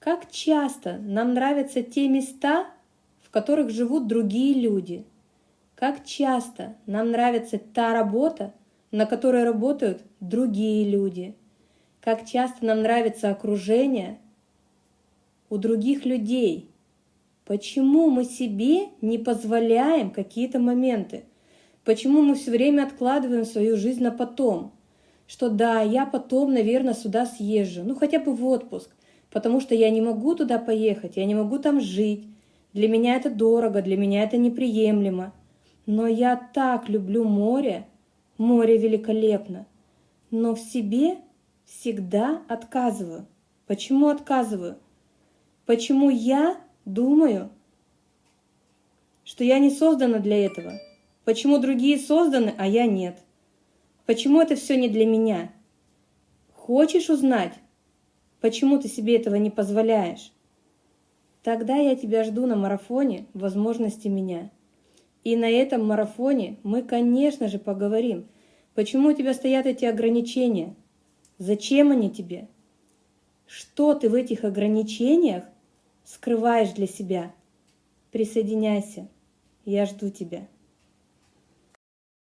Как часто нам нравятся те места, в которых живут другие люди? Как часто нам нравится та работа, на которой работают другие люди? Как часто нам нравится окружение у других людей? Почему мы себе не позволяем какие-то моменты? Почему мы все время откладываем свою жизнь на потом? Что да, я потом, наверное, сюда съезжу, ну хотя бы в отпуск, потому что я не могу туда поехать, я не могу там жить. Для меня это дорого, для меня это неприемлемо. Но я так люблю море, море великолепно, но в себе всегда отказываю. Почему отказываю? Почему я думаю, что я не создана для этого? Почему другие созданы, а я нет? Почему это все не для меня? Хочешь узнать, почему ты себе этого не позволяешь? Тогда я тебя жду на марафоне возможности меня. И на этом марафоне мы, конечно же, поговорим, почему у тебя стоят эти ограничения, зачем они тебе, что ты в этих ограничениях скрываешь для себя. Присоединяйся, я жду тебя.